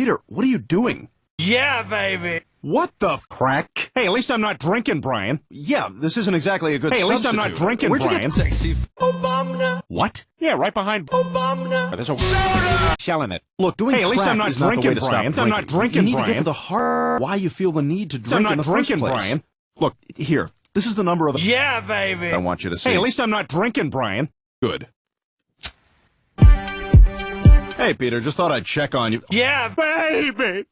Peter, what are you doing? Yeah, baby. What the crack? Hey, at least I'm not drinking, Brian. Yeah, this isn't exactly a good Hey, at least I'm not drinking, Where'd you Brian. get sexy? Obama. What? Yeah, right behind. Obama. Oh, there's a selling it. Look, doing Hey, at least crack I'm not is not the way drinking, to stop Brian. I'm not drinking, Brian. You need to get Brian. to the heart why you feel the need to drink I'm not in the drinking, first place. Brian. Look, here. This is the number of the Yeah, baby. I want you to see. Hey, at least I'm not drinking, Brian. Good. Hey, Peter, just thought I'd check on you. Yeah, Baby.